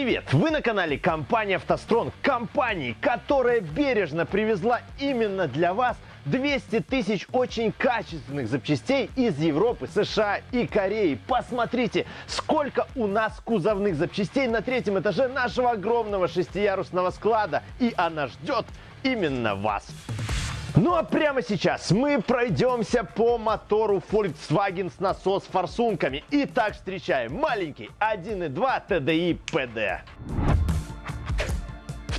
Привет! Вы на канале компании «АвтоСтронг», компании, которая бережно привезла именно для вас 200 тысяч очень качественных запчастей из Европы, США и Кореи. Посмотрите, сколько у нас кузовных запчастей на третьем этаже нашего огромного шестиярусного склада. И она ждет именно вас. Ну а прямо сейчас мы пройдемся по мотору Volkswagen с насос форсунками. Итак, встречаем маленький 1.2 TDI PD.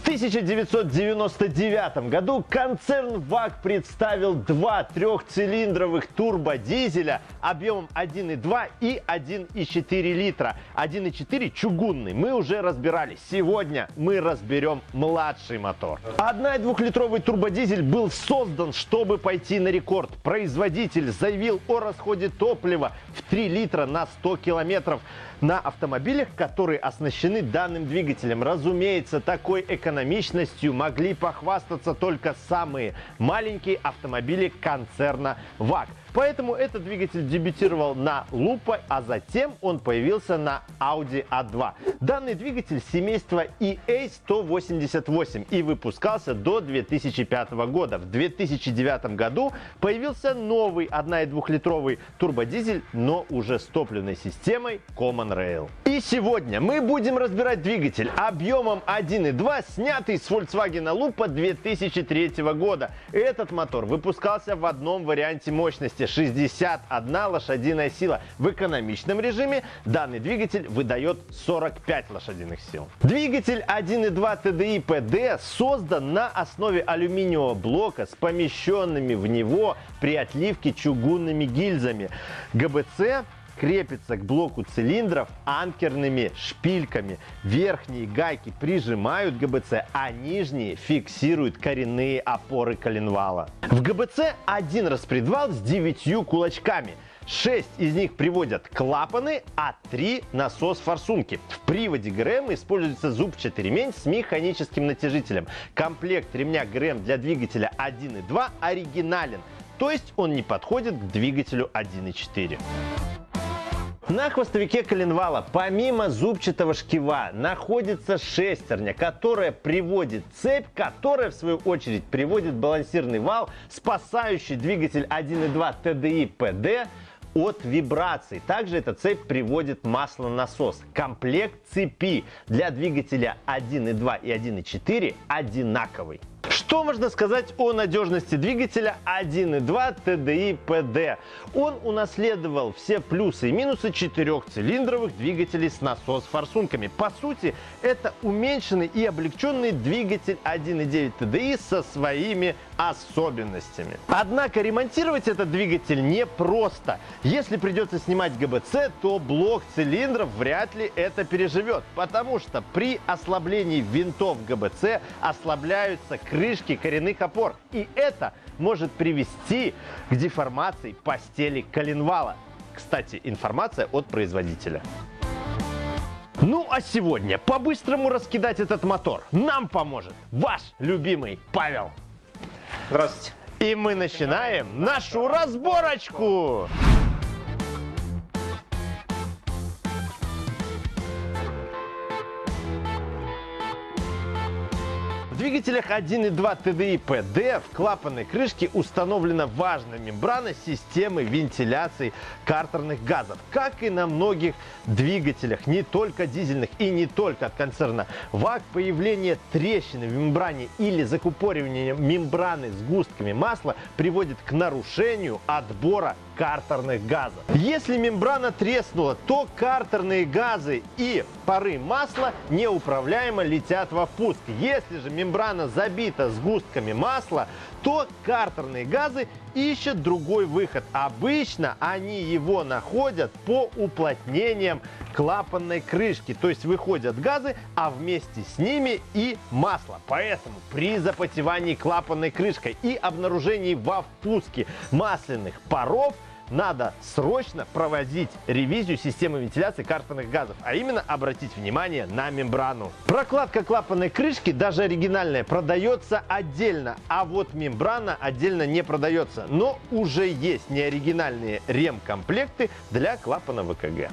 В 1999 году концерн ВАГ представил два трехцилиндровых турбодизеля объемом 1,2 и 1,4 литра. 1,4 чугунный мы уже разбирали. Сегодня мы разберем младший мотор. Одна и двухлитровый турбодизель был создан, чтобы пойти на рекорд. Производитель заявил о расходе топлива в 3 литра на 100 километров на автомобилях, которые оснащены данным двигателем. Разумеется, такой экономичностью могли похвастаться только самые маленькие автомобили концерна ВАГ. Поэтому этот двигатель дебютировал на Lupo, а затем он появился на Audi A2. Данный двигатель семейства EA188 и выпускался до 2005 года. В 2009 году появился новый 1,2-литровый турбодизель, но уже с топливной системой Common Rail. И сегодня мы будем разбирать двигатель объемом 1,2, снятый с Volkswagen Lupo 2003 года. Этот мотор выпускался в одном варианте мощности 61 лошадиная сила. В экономичном режиме данный двигатель выдает 45 лошадиных сил. Двигатель 1.2 TDI PD создан на основе алюминиевого блока с помещенными в него при отливке чугунными гильзами. ГБЦ крепится к блоку цилиндров анкерными шпильками. Верхние гайки прижимают ГБЦ, а нижние фиксируют коренные опоры коленвала. В ГБЦ один распредвал с девятью кулачками. Шесть из них приводят клапаны, а три насос форсунки. В приводе ГРМ используется зубчатый ремень с механическим натяжителем. Комплект ремня ГРМ для двигателя 1.2 оригинален, то есть он не подходит к двигателю 1.4. На хвостовике коленвала помимо зубчатого шкива находится шестерня, которая приводит цепь, которая в свою очередь приводит балансирный вал, спасающий двигатель 1.2 TDI PD от вибраций. Также эта цепь приводит маслонасос. Комплект цепи для двигателя 1.2 и 1.4 одинаковый. Что можно сказать о надежности двигателя 1.2 TDI PD? Он унаследовал все плюсы и минусы четырехцилиндровых двигателей с насос-форсунками. По сути, это уменьшенный и облегченный двигатель 1.9 TDI со своими особенностями. Однако ремонтировать этот двигатель непросто. Если придется снимать ГБЦ, то блок цилиндров вряд ли это переживет, потому что при ослаблении винтов ГБЦ ослабляются крышки коренных опор. И это может привести к деформации постели коленвала. Кстати, информация от производителя. Ну а сегодня по-быстрому раскидать этот мотор нам поможет ваш любимый Павел. Здравствуйте. И мы начинаем нашу разборочку. Двигателях 1.2 TDI PD в клапанной крышке установлена важная мембрана системы вентиляции картерных газов. Как и на многих двигателях, не только дизельных и не только от концерна ВАГ, появление трещины в мембране или закупоривание мембраны с густками масла приводит к нарушению отбора картерных газов. Если мембрана треснула, то картерные газы и пары масла неуправляемо летят во впуск. Если же мембрана забита сгустками масла, то картерные газы ищут другой выход. Обычно они его находят по уплотнениям клапанной крышки. То есть выходят газы, а вместе с ними и масло. Поэтому при запотевании клапанной крышкой и обнаружении во впуске масляных паров – надо срочно проводить ревизию системы вентиляции картерных газов, а именно обратить внимание на мембрану. Прокладка клапанной крышки, даже оригинальная, продается отдельно, а вот мембрана отдельно не продается. Но уже есть неоригинальные ремкомплекты для клапана ВКГ.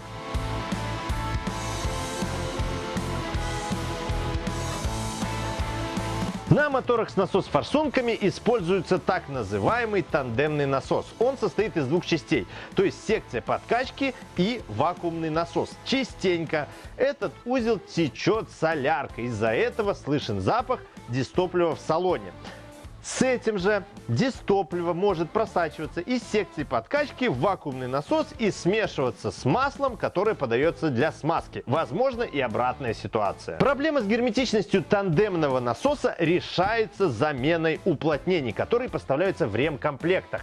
На моторах с насос-форсунками используется так называемый тандемный насос. Он состоит из двух частей, то есть секция подкачки и вакуумный насос. Частенько этот узел течет соляркой, из-за этого слышен запах дистоплива в салоне. С этим же дистопливо может просачиваться из секции подкачки в вакуумный насос и смешиваться с маслом, которое подается для смазки. Возможно и обратная ситуация. Проблема с герметичностью тандемного насоса решается заменой уплотнений, которые поставляются в ремкомплектах.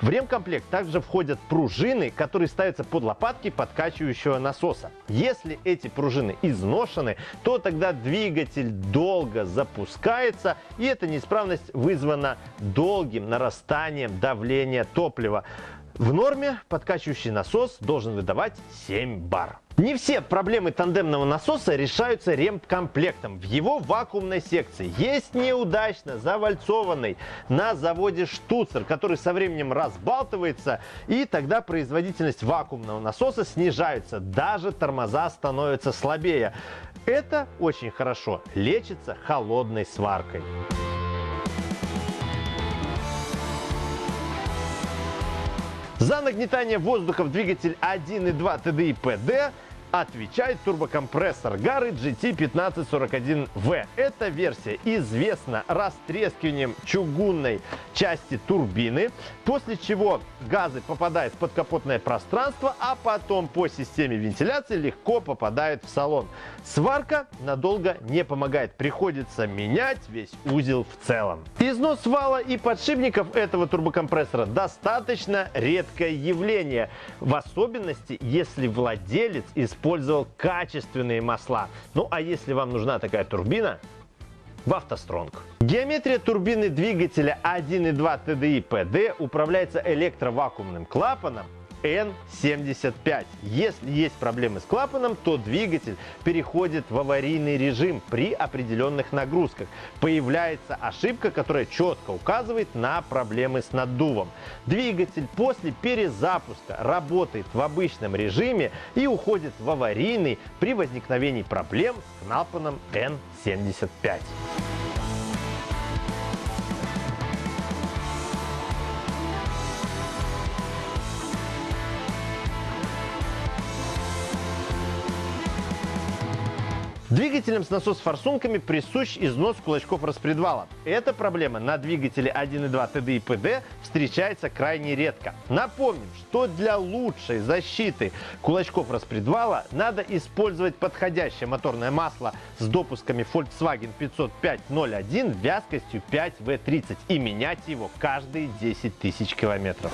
В ремкомплект также входят пружины, которые ставятся под лопатки подкачивающего насоса. Если эти пружины изношены, то тогда двигатель долго запускается и эта неисправность вызывает вызвано долгим нарастанием давления топлива. В норме подкачивающий насос должен выдавать 7 бар. Не все проблемы тандемного насоса решаются ремкомплектом. В его вакуумной секции есть неудачно завальцованный на заводе штуцер, который со временем разбалтывается, и тогда производительность вакуумного насоса снижается. Даже тормоза становятся слабее. Это очень хорошо лечится холодной сваркой. За нагнетание воздуха в двигатель 1.2 TDI PD отвечает турбокомпрессор Гары GT1541V. Эта версия известна растрескиванием чугунной части турбины, после чего газы попадают в подкапотное пространство, а потом по системе вентиляции легко попадают в салон. Сварка надолго не помогает, приходится менять весь узел в целом. Износ вала и подшипников этого турбокомпрессора достаточно редкое явление, в особенности если владелец использует использовал качественные масла. Ну а если вам нужна такая турбина, в автостронг. Геометрия турбины двигателя 1.2 TDI PD управляется электровакуумным клапаном N75. Если есть проблемы с клапаном, то двигатель переходит в аварийный режим при определенных нагрузках. Появляется ошибка, которая четко указывает на проблемы с наддувом. Двигатель после перезапуска работает в обычном режиме и уходит в аварийный при возникновении проблем с клапаном N75. Двигателям с насос-форсунками присущ износ кулачков распредвала. Эта проблема на двигателе 1.2 TDI PD встречается крайне редко. Напомним, что для лучшей защиты кулачков распредвала надо использовать подходящее моторное масло с допусками Volkswagen 50501 вязкостью 5V30 и менять его каждые 10 тысяч километров.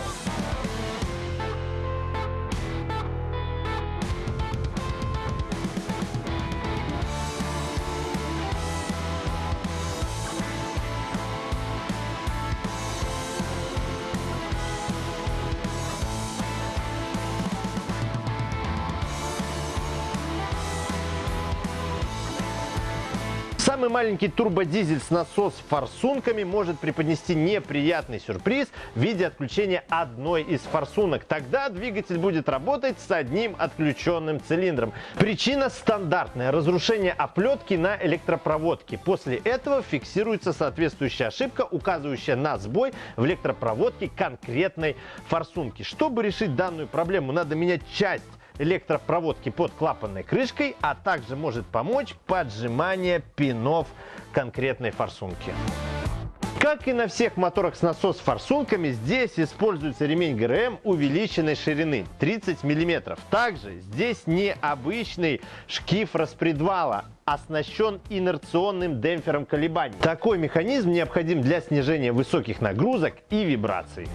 Самый маленький турбодизель с насос-форсунками может преподнести неприятный сюрприз в виде отключения одной из форсунок. Тогда двигатель будет работать с одним отключенным цилиндром. Причина стандартная – разрушение оплетки на электропроводке. После этого фиксируется соответствующая ошибка, указывающая на сбой в электропроводке конкретной форсунки. Чтобы решить данную проблему, надо менять часть электропроводки под клапанной крышкой, а также может помочь поджимание пинов конкретной форсунки. Как и на всех моторах с насос-форсунками, здесь используется ремень ГРМ увеличенной ширины 30 мм. Также здесь необычный шкив распредвала, оснащен инерционным демпфером колебаний. Такой механизм необходим для снижения высоких нагрузок и вибраций.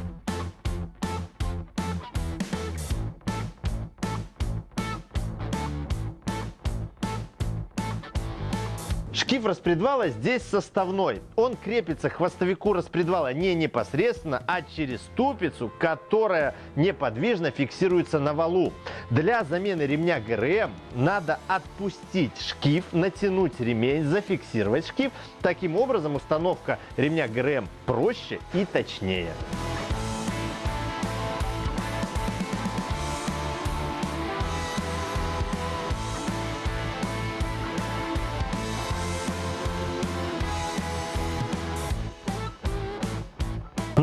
Шкив распредвала здесь составной. Он крепится к хвостовику распредвала не непосредственно, а через ступицу, которая неподвижно фиксируется на валу. Для замены ремня ГРМ надо отпустить шкив, натянуть ремень, зафиксировать шкив. Таким образом установка ремня ГРМ проще и точнее.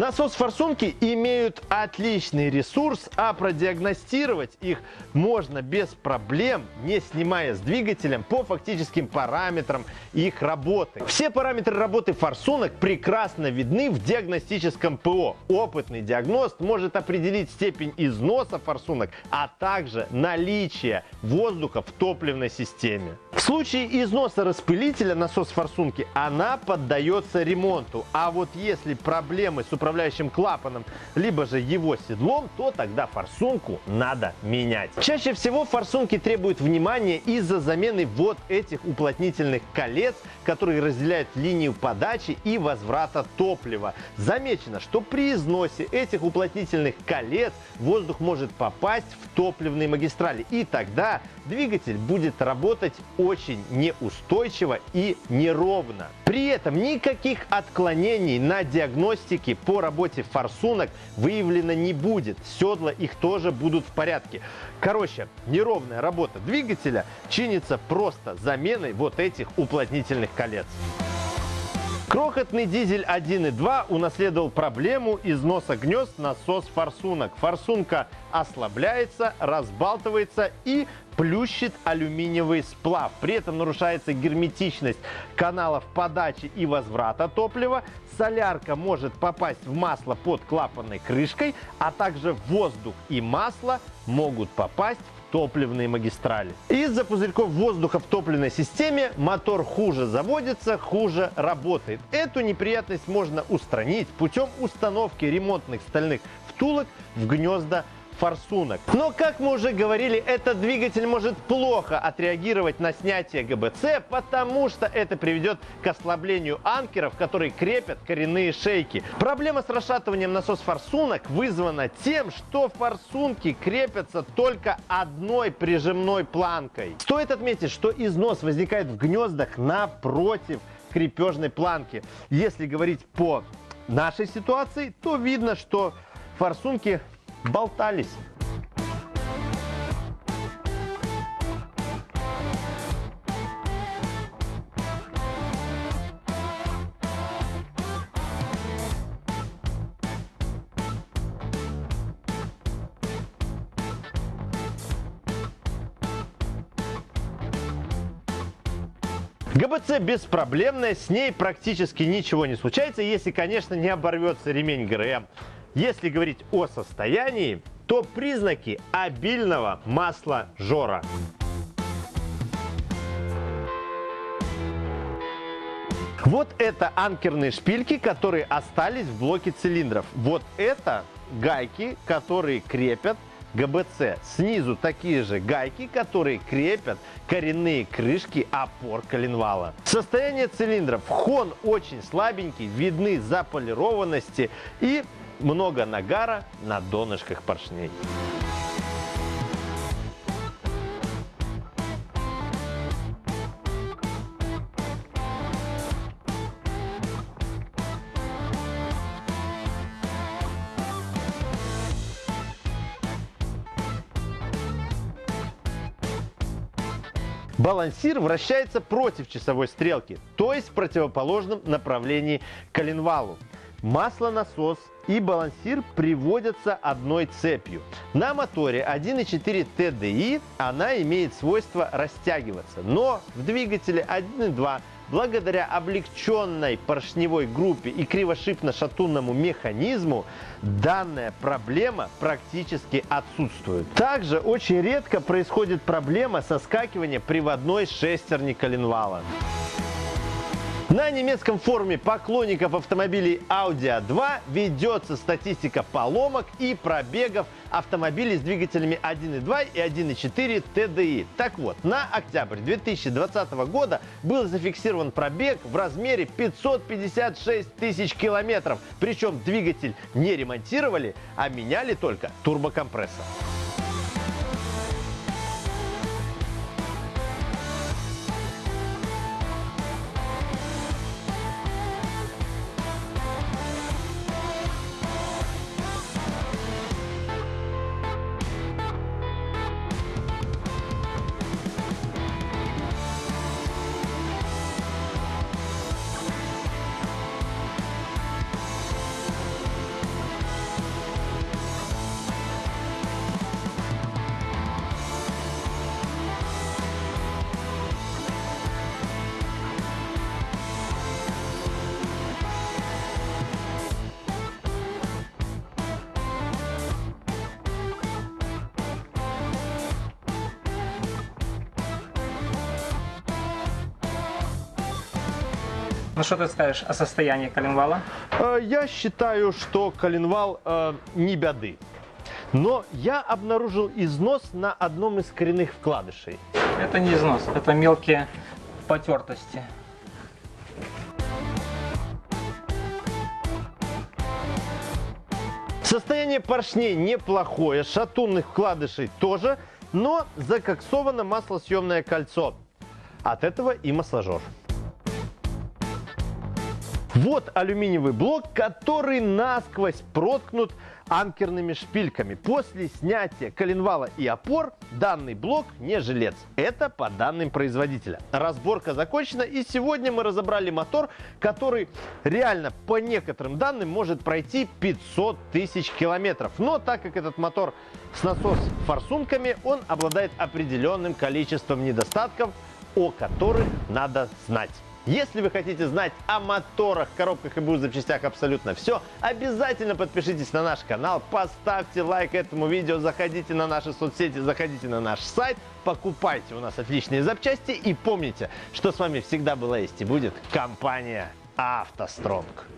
Насос-форсунки имеют отличный ресурс, а продиагностировать их можно без проблем, не снимая с двигателем по фактическим параметрам их работы. Все параметры работы форсунок прекрасно видны в диагностическом ПО. Опытный диагност может определить степень износа форсунок, а также наличие воздуха в топливной системе. В случае износа распылителя насос форсунки она поддается ремонту, а вот если проблемы с управляющим клапаном, либо же его седлом, то тогда форсунку надо менять. Чаще всего форсунки требуют внимания из-за замены вот этих уплотнительных колец, которые разделяют линию подачи и возврата топлива. Замечено, что при износе этих уплотнительных колец воздух может попасть в топливные магистрали, и тогда двигатель будет работать очень неустойчиво и неровно. При этом никаких отклонений на диагностике по работе форсунок выявлено не будет. Седла их тоже будут в порядке. Короче, неровная работа двигателя чинится просто заменой вот этих уплотнительных колец. Крохотный дизель 1.2 унаследовал проблему износа гнезд насос форсунок. Форсунка ослабляется, разбалтывается и плющит алюминиевый сплав. При этом нарушается герметичность каналов подачи и возврата топлива. Солярка может попасть в масло под клапанной крышкой, а также воздух и масло могут попасть в топливные магистрали. Из-за пузырьков воздуха в топливной системе мотор хуже заводится, хуже работает. Эту неприятность можно устранить путем установки ремонтных стальных втулок в гнезда форсунок. Но, как мы уже говорили, этот двигатель может плохо отреагировать на снятие ГБЦ, потому что это приведет к ослаблению анкеров, которые крепят коренные шейки. Проблема с расшатыванием насос форсунок вызвана тем, что форсунки крепятся только одной прижимной планкой. Стоит отметить, что износ возникает в гнездах напротив крепежной планки. Если говорить по нашей ситуации, то видно, что форсунки болтались. ГБЦ беспроблемная, с ней практически ничего не случается, если, конечно, не оборвется ремень ГРМ. Если говорить о состоянии, то признаки обильного масла жора. Вот это анкерные шпильки, которые остались в блоке цилиндров. Вот это гайки, которые крепят ГБЦ. Снизу такие же гайки, которые крепят коренные крышки опор коленвала. Состояние цилиндров. Хон очень слабенький, видны заполированности и много нагара на донышках поршней. Балансир вращается против часовой стрелки, то есть в противоположном направлении коленвалу. Маслонасос и балансир приводятся одной цепью. На моторе 1.4 TDI она имеет свойство растягиваться, но в двигателе 1.2 благодаря облегченной поршневой группе и кривошипно-шатунному механизму данная проблема практически отсутствует. Также очень редко происходит проблема соскакивания приводной шестерни коленвала. На немецком форуме поклонников автомобилей Audi A2 ведется статистика поломок и пробегов автомобилей с двигателями 1.2 и 1.4 TDI. Так вот, на октябрь 2020 года был зафиксирован пробег в размере 556 тысяч километров. Причем двигатель не ремонтировали, а меняли только турбокомпрессор. Ну что ты скажешь о состоянии коленвала? Э, Я считаю, что коленвал э, не беды. Но я обнаружил износ на одном из коренных вкладышей. Это не износ, это мелкие потертости. Состояние поршней неплохое, шатунных вкладышей тоже, но закоксовано маслосъемное кольцо. От этого и масложор. Вот алюминиевый блок, который насквозь проткнут анкерными шпильками. После снятия коленвала и опор данный блок не жилец. Это по данным производителя. Разборка закончена и сегодня мы разобрали мотор, который реально по некоторым данным может пройти 500 тысяч километров. Но так как этот мотор с насос форсунками, он обладает определенным количеством недостатков, о которых надо знать. Если вы хотите знать о моторах, коробках и БУ запчастях абсолютно все, обязательно подпишитесь на наш канал, поставьте лайк этому видео, заходите на наши соцсети, заходите на наш сайт, покупайте у нас отличные запчасти и помните, что с вами всегда была есть и будет компания «АвтоСтронг».